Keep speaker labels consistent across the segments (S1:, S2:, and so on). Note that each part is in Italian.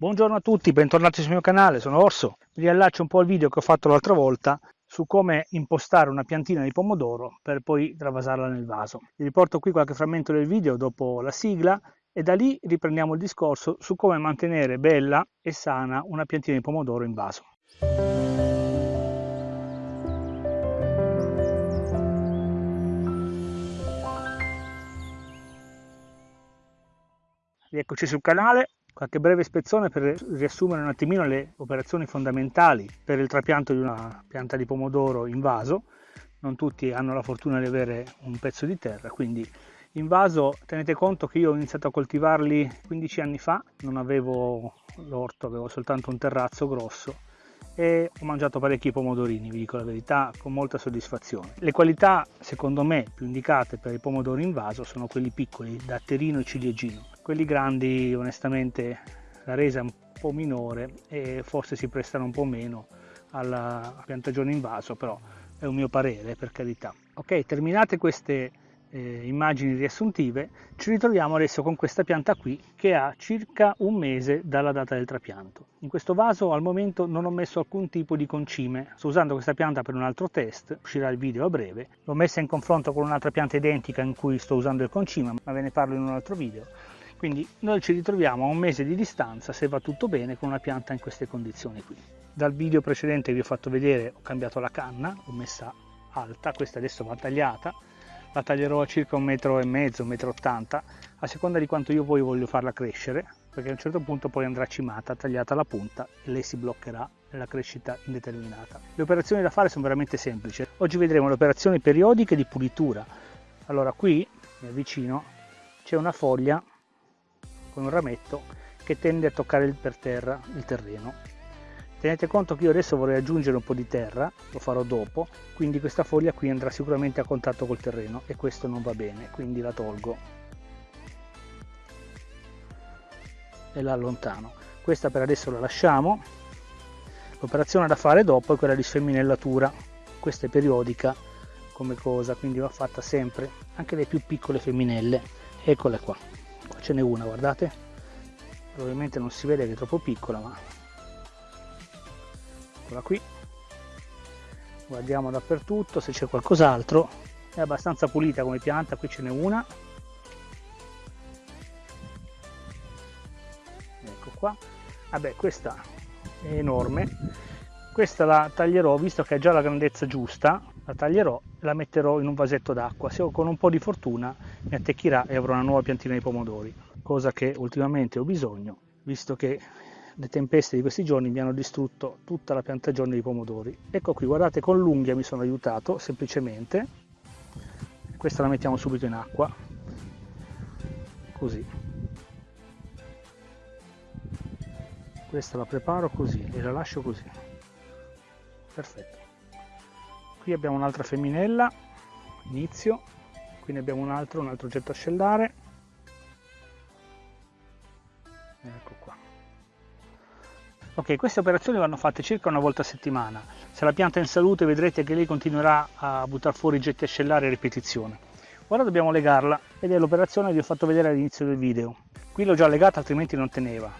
S1: Buongiorno a tutti, bentornati sul mio canale, sono Orso. Vi riallaccio un po' al video che ho fatto l'altra volta su come impostare una piantina di pomodoro per poi travasarla nel vaso. Vi riporto qui qualche frammento del video dopo la sigla e da lì riprendiamo il discorso su come mantenere bella e sana una piantina di pomodoro in vaso. Rieccoci sul canale, qualche breve ispezione per riassumere un attimino le operazioni fondamentali per il trapianto di una pianta di pomodoro in vaso. Non tutti hanno la fortuna di avere un pezzo di terra, quindi in vaso tenete conto che io ho iniziato a coltivarli 15 anni fa, non avevo l'orto, avevo soltanto un terrazzo grosso e ho mangiato parecchi pomodorini, vi dico la verità, con molta soddisfazione. Le qualità, secondo me, più indicate per i pomodori in vaso sono quelli piccoli, datterino e ciliegino. Quelli grandi, onestamente, la resa è un po' minore e forse si prestano un po' meno alla piantagione in vaso, però è un mio parere, per carità. Ok, terminate queste eh, immagini riassuntive, ci ritroviamo adesso con questa pianta qui che ha circa un mese dalla data del trapianto. In questo vaso al momento non ho messo alcun tipo di concime, sto usando questa pianta per un altro test, uscirà il video a breve, l'ho messa in confronto con un'altra pianta identica in cui sto usando il concime, ma ve ne parlo in un altro video. Quindi noi ci ritroviamo a un mese di distanza, se va tutto bene, con una pianta in queste condizioni qui. Dal video precedente vi ho fatto vedere, ho cambiato la canna, l'ho messa alta, questa adesso va tagliata, la taglierò a circa un metro e mezzo, un metro ottanta, a seconda di quanto io poi voglio farla crescere, perché a un certo punto poi andrà cimata, tagliata la punta e lei si bloccherà nella crescita indeterminata. Le operazioni da fare sono veramente semplici. Oggi vedremo le operazioni periodiche di pulitura. Allora qui, mi avvicino, c'è una foglia con un rametto che tende a toccare per terra il terreno. Tenete conto che io adesso vorrei aggiungere un po' di terra lo farò dopo quindi questa foglia qui andrà sicuramente a contatto col terreno e questo non va bene quindi la tolgo. E la allontano. Questa per adesso la lasciamo. L'operazione da fare dopo è quella di sfemminellatura questa è periodica come cosa quindi va fatta sempre anche le più piccole femminelle. Eccole qua ce n'è una guardate. Probabilmente non si vede che è troppo piccola ma eccola qui. Guardiamo dappertutto se c'è qualcos'altro. È abbastanza pulita come pianta qui ce n'è una. Ecco qua. Vabbè questa è enorme. Questa la taglierò visto che ha già la grandezza giusta la taglierò e la metterò in un vasetto d'acqua se con un po' di fortuna mi attecchirà e avrò una nuova piantina di pomodori cosa che ultimamente ho bisogno visto che le tempeste di questi giorni mi hanno distrutto tutta la piantagione di pomodori. Ecco qui, guardate, con l'unghia mi sono aiutato, semplicemente. Questa la mettiamo subito in acqua, così. Questa la preparo così e la lascio così. Perfetto. Qui abbiamo un'altra femminella, inizio, qui ne abbiamo un altro, un altro oggetto a scellare. Ecco qua. Ok, queste operazioni vanno fatte circa una volta a settimana. Se la pianta è in salute vedrete che lei continuerà a buttare fuori getti ascellari a ripetizione. Ora dobbiamo legarla ed è l'operazione che vi ho fatto vedere all'inizio del video. Qui l'ho già legata altrimenti non teneva.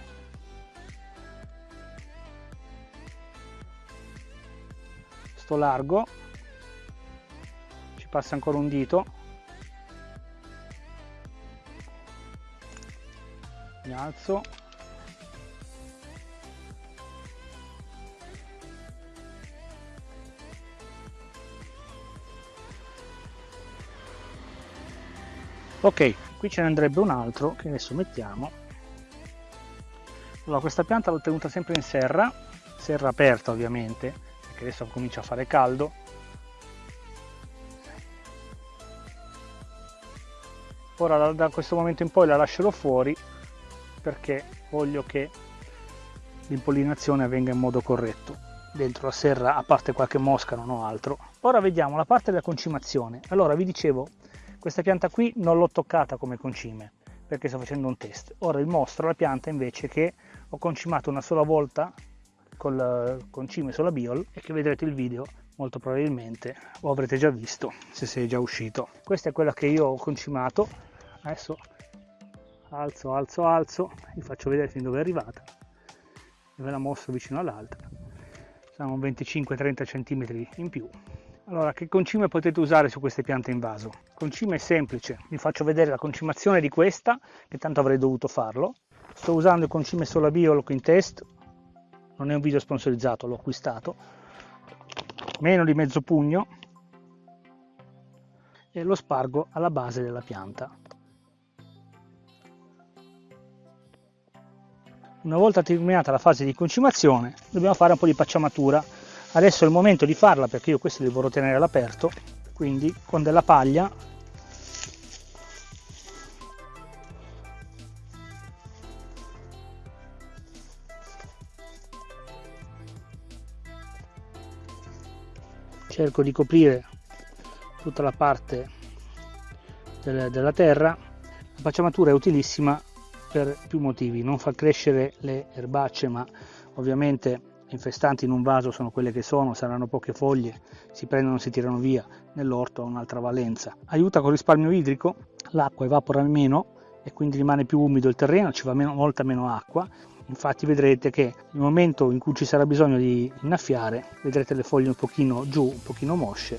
S1: Sto largo, passa ancora un dito. Mi alzo. Ok qui ce ne andrebbe un altro che adesso mettiamo. Allora questa pianta l'ho tenuta sempre in serra serra aperta ovviamente perché adesso comincia a fare caldo ora da, da questo momento in poi la lascerò fuori perché voglio che l'impollinazione avvenga in modo corretto dentro la serra a parte qualche mosca non ho altro ora vediamo la parte della concimazione allora vi dicevo questa pianta qui non l'ho toccata come concime perché sto facendo un test. Ora vi mostro la pianta invece che ho concimato una sola volta col concime sulla biol e che vedrete il video molto probabilmente o avrete già visto se sei già uscito. Questa è quella che io ho concimato. Adesso alzo, alzo, alzo, vi faccio vedere fin dove è arrivata. ve la mostro vicino all'altra. Sono 25-30 cm in più. Allora che concime potete usare su queste piante in vaso? concime è semplice. Vi faccio vedere la concimazione di questa che tanto avrei dovuto farlo. Sto usando il concime sola bio in test. Non è un video sponsorizzato l'ho acquistato. Meno di mezzo pugno. E lo spargo alla base della pianta Una volta terminata la fase di concimazione dobbiamo fare un po' di pacciamatura. Adesso è il momento di farla perché io questi li vorrò tenere all'aperto, quindi con della paglia cerco di coprire tutta la parte della terra. La pacciamatura è utilissima per più motivi, non fa crescere le erbacce ma ovviamente infestanti in un vaso sono quelle che sono, saranno poche foglie, si prendono si tirano via, nell'orto ha un'altra valenza. Aiuta con risparmio idrico, l'acqua evapora meno e quindi rimane più umido il terreno, ci va meno, molta meno acqua, infatti vedrete che nel momento in cui ci sarà bisogno di innaffiare, vedrete le foglie un pochino giù, un pochino mosce,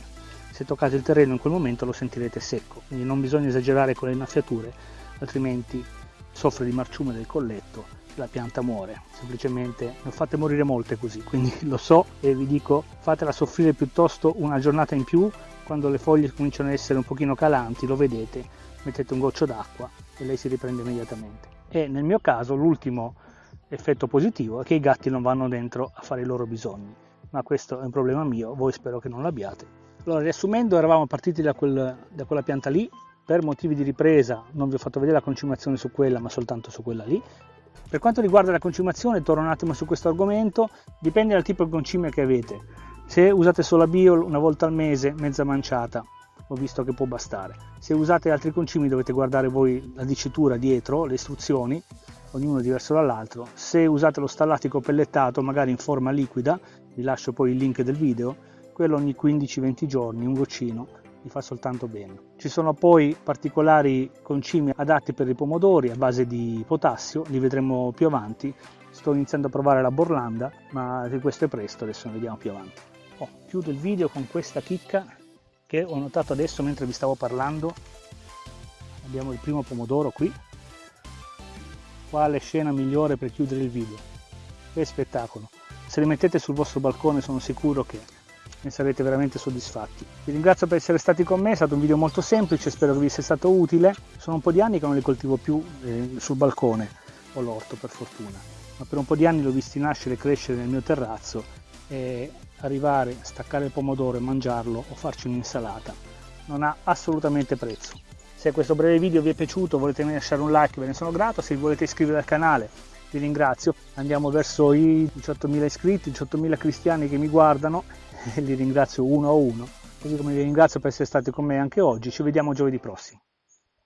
S1: se toccate il terreno in quel momento lo sentirete secco, quindi non bisogna esagerare con le innaffiature, altrimenti soffre di marciume del colletto la pianta muore. Semplicemente ne ho fatte morire molte così quindi lo so e vi dico fatela soffrire piuttosto una giornata in più quando le foglie cominciano ad essere un pochino calanti lo vedete mettete un goccio d'acqua e lei si riprende immediatamente. E nel mio caso l'ultimo effetto positivo è che i gatti non vanno dentro a fare i loro bisogni. Ma questo è un problema mio voi spero che non l'abbiate. Allora riassumendo eravamo partiti da, quel, da quella pianta lì per motivi di ripresa non vi ho fatto vedere la concimazione su quella ma soltanto su quella lì. Per quanto riguarda la concimazione torno un attimo su questo argomento. Dipende dal tipo di concime che avete. Se usate solo la bio una volta al mese mezza manciata ho visto che può bastare. Se usate altri concimi dovete guardare voi la dicitura dietro le istruzioni ognuno diverso dall'altro. Se usate lo stallatico pellettato magari in forma liquida vi lascio poi il link del video quello ogni 15-20 giorni un goccino gli fa soltanto bene. Ci sono poi particolari concimi adatti per i pomodori a base di potassio, li vedremo più avanti. Sto iniziando a provare la Borlanda, ma questo è presto, adesso ne vediamo più avanti. Oh, chiudo il video con questa chicca che ho notato adesso mentre vi stavo parlando. Abbiamo il primo pomodoro qui. Quale scena migliore per chiudere il video? Che spettacolo! Se li mettete sul vostro balcone sono sicuro che ne sarete veramente soddisfatti. Vi ringrazio per essere stati con me, è stato un video molto semplice, spero che vi sia stato utile. Sono un po' di anni che non li coltivo più eh, sul balcone, o l'orto per fortuna, ma per un po' di anni li ho visti nascere e crescere nel mio terrazzo e arrivare, staccare il pomodoro e mangiarlo o farci un'insalata non ha assolutamente prezzo. Se questo breve video vi è piaciuto volete lasciare un like ve ne sono grato, se volete iscrivere al canale vi ringrazio. Andiamo verso i 18.000 iscritti, 18.000 cristiani che mi guardano e li ringrazio uno a uno, così come vi ringrazio per essere stati con me anche oggi. Ci vediamo giovedì prossimo.